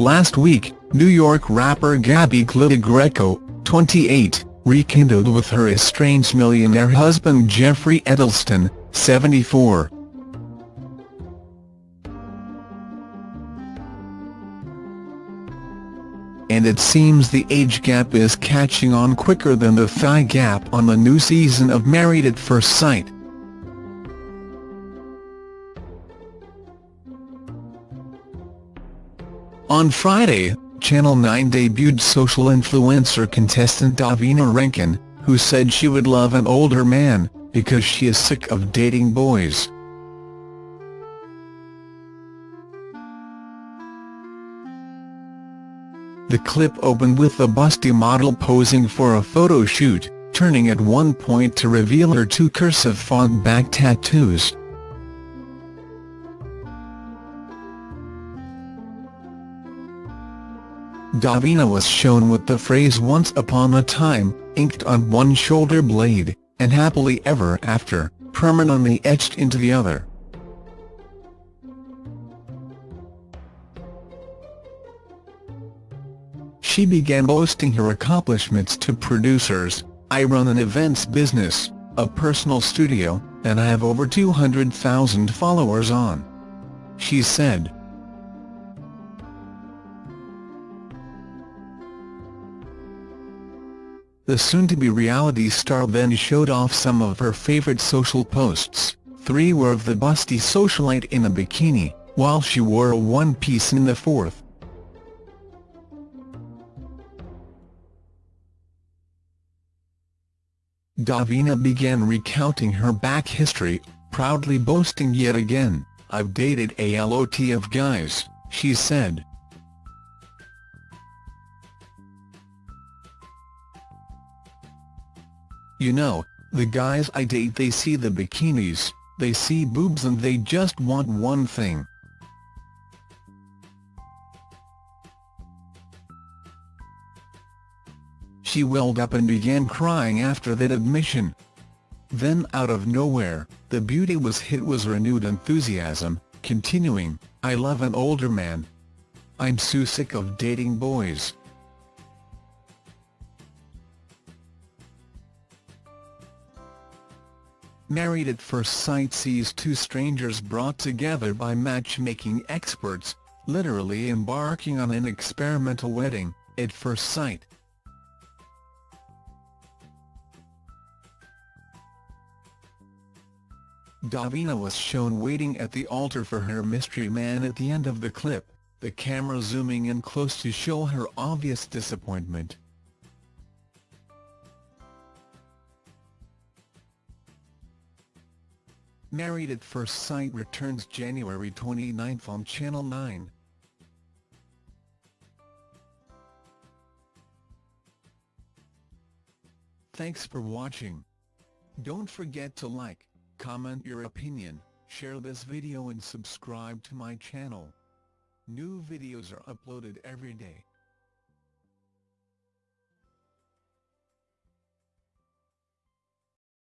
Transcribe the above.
Last week, New York rapper Gabby Clitagreco, 28, rekindled with her estranged millionaire husband Jeffrey Edelsten, 74. And it seems the age gap is catching on quicker than the thigh gap on the new season of Married at First Sight. On Friday, Channel 9 debuted social influencer contestant Davina Rankin, who said she would love an older man, because she is sick of dating boys. The clip opened with the busty model posing for a photo shoot, turning at one point to reveal her two cursive font back tattoos. Davina was shown with the phrase once upon a time, inked on one shoulder blade, and happily ever after, permanently etched into the other. She began boasting her accomplishments to producers, I run an events business, a personal studio, and I have over 200,000 followers on. She said. The soon-to-be reality star then showed off some of her favorite social posts. Three were of the busty socialite in a bikini, while she wore a one-piece in the fourth. Davina began recounting her back history, proudly boasting yet again, I've dated a lot of guys, she said. You know, the guys I date they see the bikinis, they see boobs and they just want one thing. She welled up and began crying after that admission. Then out of nowhere, the beauty was hit with renewed enthusiasm, continuing, I love an older man. I'm so sick of dating boys. Married at First Sight sees two strangers brought together by matchmaking experts, literally embarking on an experimental wedding, at first sight. Davina was shown waiting at the altar for her mystery man at the end of the clip, the camera zooming in close to show her obvious disappointment. Married at First Sight returns January 29 on Channel 9. Thanks for watching. Don't forget to like, comment your opinion, share this video and subscribe to my channel. New videos are uploaded every day.